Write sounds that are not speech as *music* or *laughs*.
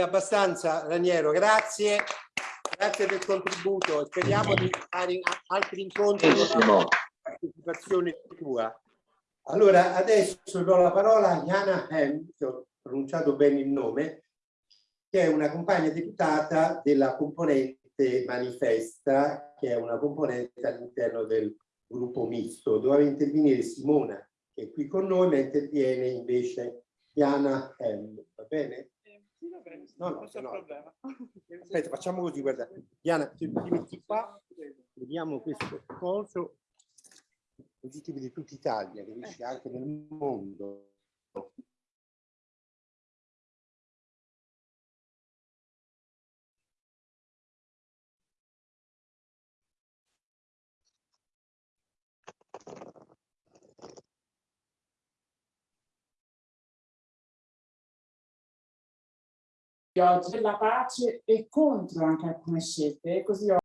abbastanza Raniero, grazie. Grazie del contributo. Speriamo di fare altri incontri con la partecipazione tua. Allora, adesso do la parola a Jana Hem, che ho pronunciato bene il nome, che è una compagna deputata della componente Manifesta, che è una componente all'interno del gruppo misto. Doveva intervenire Simona, che è qui con noi, ma interviene invece Jana Hem. Va bene? No, no, no. problema. *laughs* *laughs* Aspetta, facciamo così, guarda. Diana, ti, ti metti qua, vediamo questo coso, così ti vedi tutta Italia, capisci? Anche nel mondo. Oggi della pace e contro anche alcune scelte, così